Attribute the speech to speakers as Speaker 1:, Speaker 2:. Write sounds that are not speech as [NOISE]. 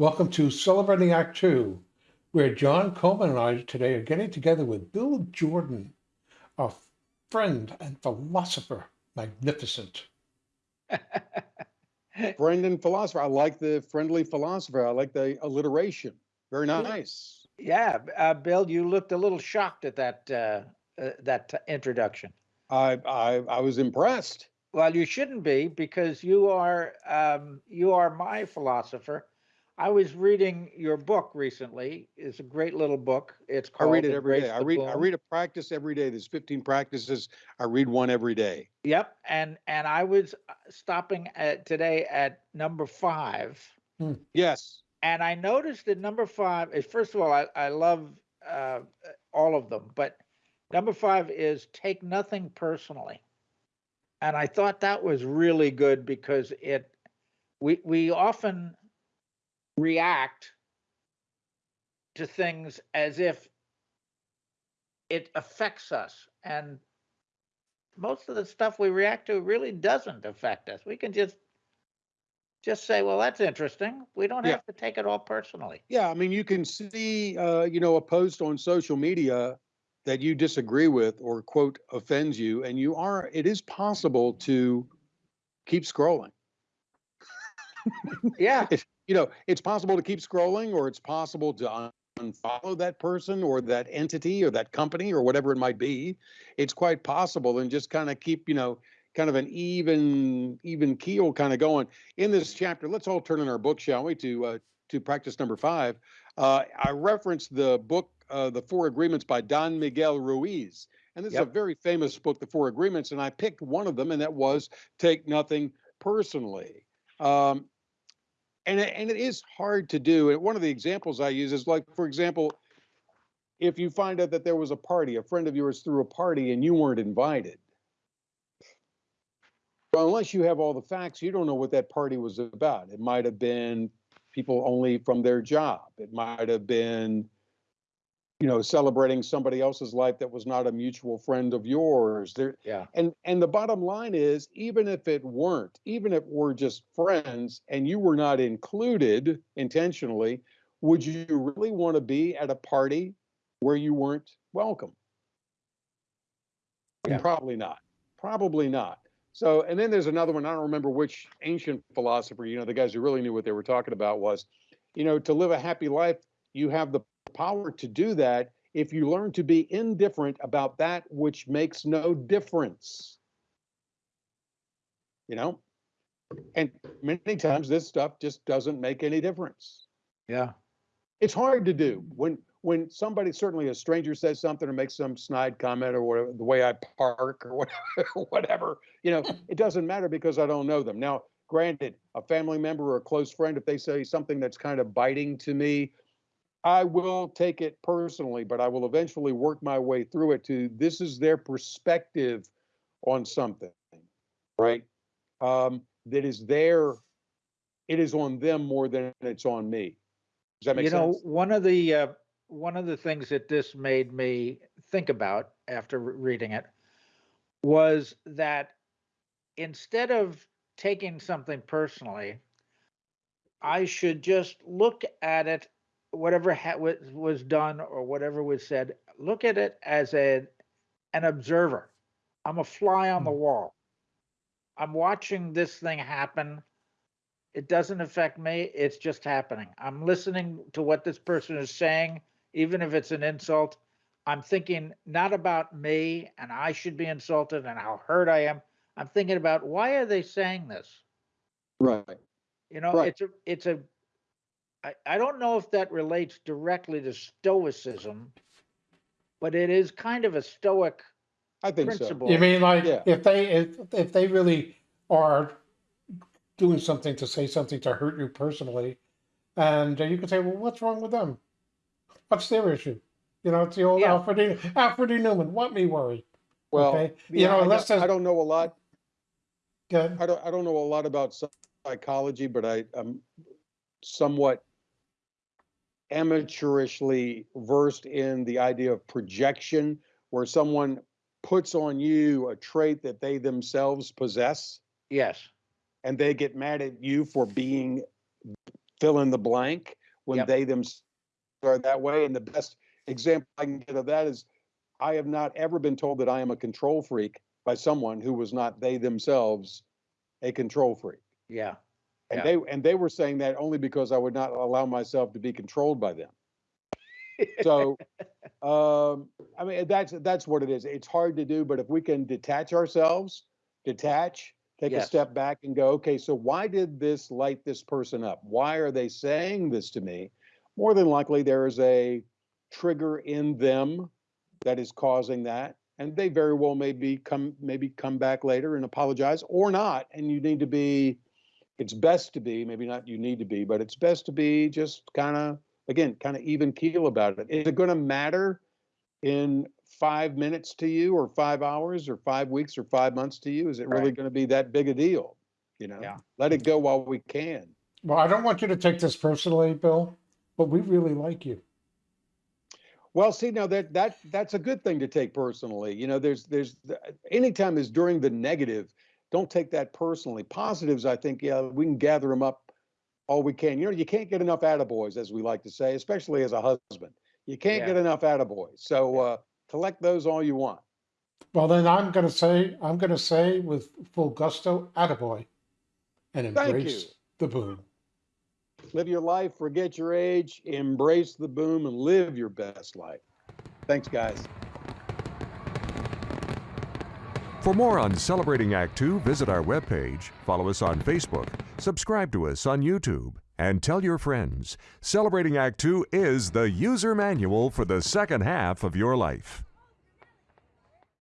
Speaker 1: Welcome to Celebrating Act Two, where John Coleman and I today are getting together with Bill Jordan, a friend and philosopher, magnificent. [LAUGHS]
Speaker 2: Friend and philosopher. I like the friendly philosopher. I like the alliteration. Very nice.
Speaker 3: Yeah, uh, Bill, you looked a little shocked at that uh, uh, that introduction.
Speaker 2: I, I, I was impressed.
Speaker 3: Well, you shouldn't be because you are um, you are my philosopher. I was reading your book recently. It's a great little book. It's called I
Speaker 2: read it every day. I read, I read a practice every day. There's 15 practices. I read one every day.
Speaker 3: Yep, and and I was uh, stopping at today at number five,
Speaker 2: Yes.
Speaker 3: and I noticed that number five is first of all I I love uh, all of them, but number five is take nothing personally, and I thought that was really good because it we we often react to things as if it affects us and most of the stuff we react to really doesn't affect us we can just just say well that's interesting we don't
Speaker 2: Yeah.
Speaker 3: have to take it all personally
Speaker 2: Yeah. I mean, you can see, uh, you know, a post on social media that you disagree with or quote offends you, and you are, it is possible to keep scrolling.
Speaker 3: yeah [LAUGHS]
Speaker 2: you know, it's possible to keep scrolling or it's possible to un- unfollow that person or that entity or that company or whatever it might be. It's quite possible and just kind of keep, you know, kind of an even even keel kind of going. In this chapter, let's all turn in our book, shall we, to uh, to practice number five. Uh, I referenced the book, uh, The Four Agreements by Don Miguel Ruiz. And this is a very famous book, The Four Agreements, and I picked one of them, and that was Take Nothing Personally. Um, and it, and it is hard to do. And one of the examples I use is like, for example, if you find out that there was a party, a friend of yours threw a party and you weren't invited. Well, unless you have all the facts, you don't know what that party was about. It might have been people only from their job. It might have been, you know, celebrating somebody else's life that was not a mutual friend of yours. There,
Speaker 3: yeah
Speaker 2: and and the bottom line is, even if it weren't, even if we're just friends and you were not included intentionally, would you really want to be at a party where you weren't welcome?
Speaker 3: Yeah.
Speaker 2: Probably not. Probably not. So, and then there's another one. I don't remember which ancient philosopher, you know, the guys who really knew what they were talking about was, you know, to live a happy life, you have the power to do that if you learn to be indifferent about that which makes no difference. You know? And many times this stuff just doesn't make any difference.
Speaker 3: yeah
Speaker 2: It's hard to do when when somebody, certainly a stranger says something or makes some snide comment or whatever, the way I park or whatever, [LAUGHS] whatever, you know, it doesn't matter because I don't know them. Now, granted, a family member or a close friend, if they say something that's kind of biting to me, I will take it personally, but I will eventually work my way through it to this is their perspective on something, right? Um, that is their, it is on them more than it's on me. Does that make sense?
Speaker 3: you know one of the uh, one of the things that this made me think about after reading it was that instead of taking something personally i should just look at it whatever ha- was, was done or whatever was said look at it as a an observer. I'm a fly on the
Speaker 1: Hmm.
Speaker 3: wall. I'm watching this thing happen. It doesn't affect me it's just happening. I'm listening to what this person is saying even if it's an insult. I'm thinking not about me and i should be insulted and how hurt i am. I'm thinking about why are they saying this?
Speaker 2: Right.
Speaker 3: you know
Speaker 2: Right.
Speaker 3: it's a it's a I, I don't know if that relates directly to stoicism but it is kind of a stoic
Speaker 2: I think so.
Speaker 3: principle
Speaker 1: You mean like
Speaker 2: Yeah.
Speaker 1: if they if if they really are doing something to say something to hurt you personally, and uh, you can say, well, what's wrong with them? What's their issue? You know, it's the old
Speaker 3: Yeah.
Speaker 1: Alfred E. Alfred E. Neuman. What me worry?
Speaker 2: Well,
Speaker 1: okay, you
Speaker 2: yeah,
Speaker 1: know,
Speaker 2: I,
Speaker 1: unless
Speaker 2: don't, I don't know a lot.
Speaker 1: good.
Speaker 2: I don't. I don't know a lot about psychology, but I am somewhat amateurishly versed in the idea of projection, where someone puts on you a trait that they themselves possess,
Speaker 3: yes
Speaker 2: and they get mad at you for being fill in the blank when
Speaker 3: Yep.
Speaker 2: they themselves are that way. And the best example I can get of that is I have not ever been told that I am a control freak by someone who was not they themselves a control freak.
Speaker 3: Yeah.
Speaker 2: And
Speaker 3: Yeah.
Speaker 2: they and they were saying that only because I would not allow myself to be controlled by them. So [LAUGHS] um I mean that's that's what it is. It's hard to do, but if we can detach ourselves, detach, take a step back and go, okay, so why did this light this person up? Why are they saying this to me? More than likely there is a trigger in them that is causing that. And they very well maybe come maybe come back later and apologize or not. And you need to be it's best to be, maybe not you need to be, but it's best to be just kind of, again, kind of even keel about it. Is it going to matter in five minutes to you or five hours or five weeks or five months to you? Is it really
Speaker 3: Right.
Speaker 2: going to be that big a deal? You know,
Speaker 3: Yeah.
Speaker 2: let it go while we can.
Speaker 1: Well, I don't want you to take this personally, Bill, but we really like you.
Speaker 2: Well, see, now that that that's a good thing to take personally. You know, there's there's anytime is during the negative, don't take that personally. Positives, I think, yeah, we can gather them up all we can. You know, you can't get enough attaboys, as we like to say, especially as a husband. You can't
Speaker 3: Yeah.
Speaker 2: get enough attaboys. So uh, collect those all you want.
Speaker 1: Well, then I'm going to say, I'm going to say with full gusto, attaboy, and embrace the boom.
Speaker 2: Live your life, forget your age, embrace the boom, and live your best life. Thanks, guys.
Speaker 4: For more on Celebrating Act Two, visit our webpage, follow us on Facebook, subscribe to us on YouTube, and tell your friends. Celebrating Act Two is the user manual for the second half of your life.